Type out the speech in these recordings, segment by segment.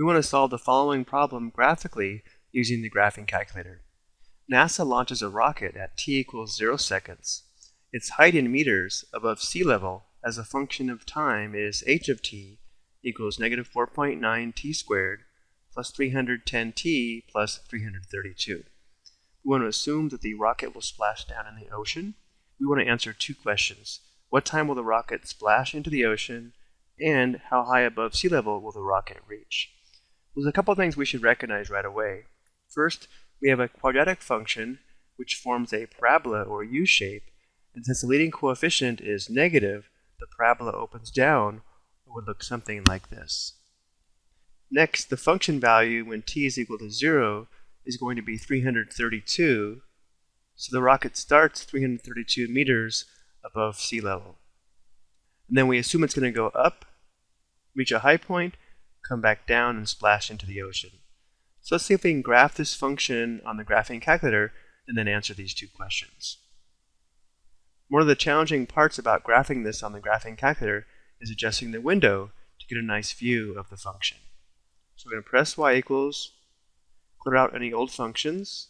We want to solve the following problem graphically using the graphing calculator. NASA launches a rocket at t equals 0 seconds. Its height in meters above sea level as a function of time is h of t equals negative 4.9 t squared plus 310 t plus 332. We want to assume that the rocket will splash down in the ocean. We want to answer two questions. What time will the rocket splash into the ocean? And how high above sea level will the rocket reach? There's a couple things we should recognize right away. First, we have a quadratic function which forms a parabola or U-shape, and since the leading coefficient is negative, the parabola opens down it would look something like this. Next, the function value when t is equal to 0 is going to be 332, so the rocket starts 332 meters above sea level. And then we assume it's going to go up, reach a high point, come back down, and splash into the ocean. So let's see if we can graph this function on the graphing calculator and then answer these two questions. One of the challenging parts about graphing this on the graphing calculator is adjusting the window to get a nice view of the function. So we're going to press y equals, clear out any old functions,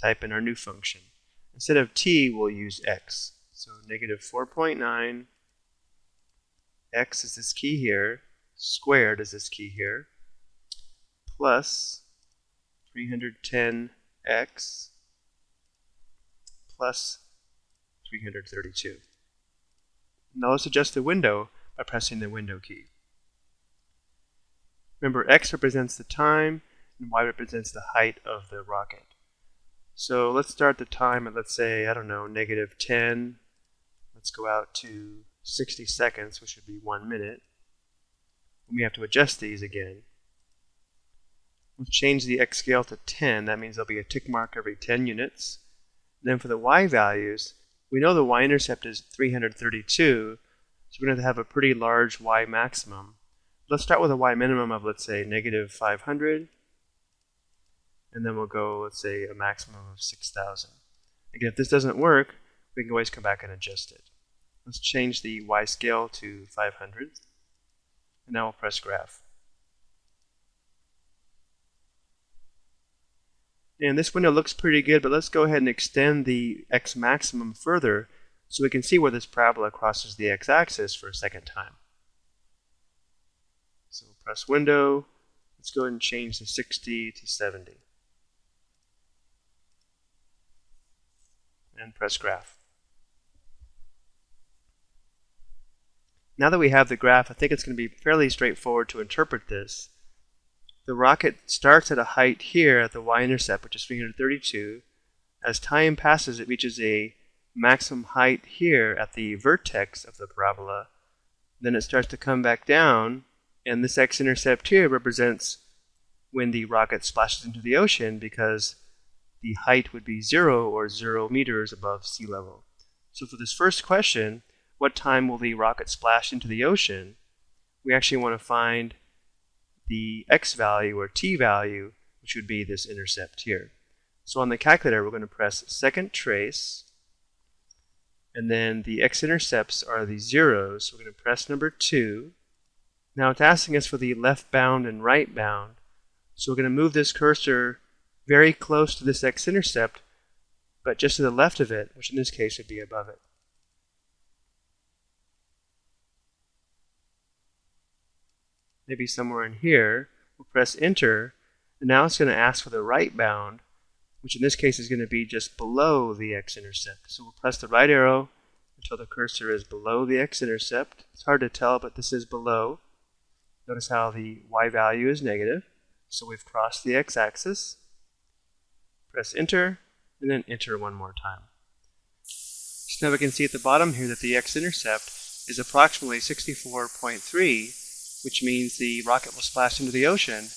type in our new function. Instead of t, we'll use x. So negative 4.9, x is this key here, squared is this key here, plus 310x plus 332. Now let's adjust the window by pressing the window key. Remember, x represents the time and y represents the height of the rocket. So let's start the time at, let's say, I don't know, negative 10. Let's go out to 60 seconds, which would be one minute. We have to adjust these again. Let's change the x scale to 10. That means there'll be a tick mark every 10 units. then for the y values, we know the y-intercept is 332, so we're going to have a pretty large y maximum. Let's start with a y minimum of, let's say, negative 500, and then we'll go, let's say, a maximum of 6,000. Again, if this doesn't work, we can always come back and adjust it. Let's change the y scale to 500, and now we'll press graph. And this window looks pretty good, but let's go ahead and extend the x maximum further so we can see where this parabola crosses the x-axis for a second time. So we'll press window. Let's go ahead and change the 60 to 70. And press graph. Now that we have the graph, I think it's going to be fairly straightforward to interpret this the rocket starts at a height here at the y-intercept, which is 332. As time passes, it reaches a maximum height here at the vertex of the parabola. Then it starts to come back down, and this x-intercept here represents when the rocket splashes into the ocean because the height would be zero or zero meters above sea level. So for this first question, what time will the rocket splash into the ocean? We actually want to find the x value or t value, which would be this intercept here. So on the calculator, we're going to press second trace, and then the x-intercepts are the zeros. So we're going to press number 2. Now it's asking us for the left bound and right bound. So we're going to move this cursor very close to this x-intercept, but just to the left of it, which in this case would be above it. Maybe somewhere in here. We'll press enter, and now it's going to ask for the right bound, which in this case is going to be just below the x-intercept. So we'll press the right arrow until the cursor is below the x-intercept. It's hard to tell, but this is below. Notice how the y value is negative. So we've crossed the x-axis. Press enter, and then enter one more time. So now we can see at the bottom here that the x-intercept is approximately 64.3 which means the rocket will splash into the ocean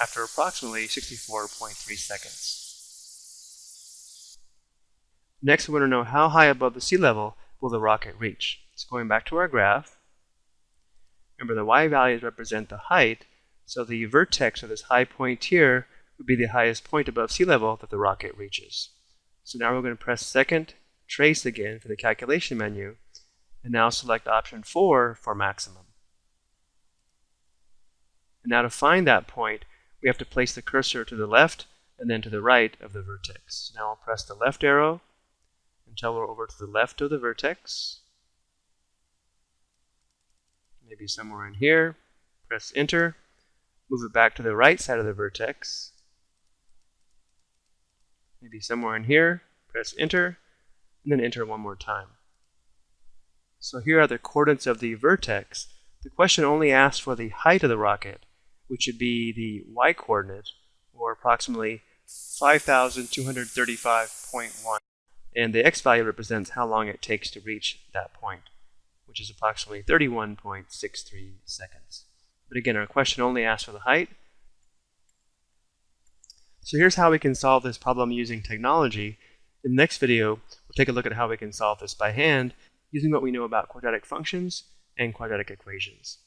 after approximately 64.3 seconds. Next, we want to know how high above the sea level will the rocket reach. So going back to our graph, remember the y values represent the height, so the vertex of this high point here would be the highest point above sea level that the rocket reaches. So now we're going to press second trace again for the calculation menu, and now select option 4 for maximum. Now to find that point, we have to place the cursor to the left and then to the right of the vertex. Now I'll press the left arrow until we're over to the left of the vertex. Maybe somewhere in here. Press enter. Move it back to the right side of the vertex. Maybe somewhere in here. Press enter. And then enter one more time. So here are the coordinates of the vertex. The question only asks for the height of the rocket, which would be the y-coordinate, or approximately 5,235.1. And the x value represents how long it takes to reach that point, which is approximately 31.63 seconds. But again, our question only asks for the height. So here's how we can solve this problem using technology. In the next video, we'll take a look at how we can solve this by hand using what we know about quadratic functions and quadratic equations.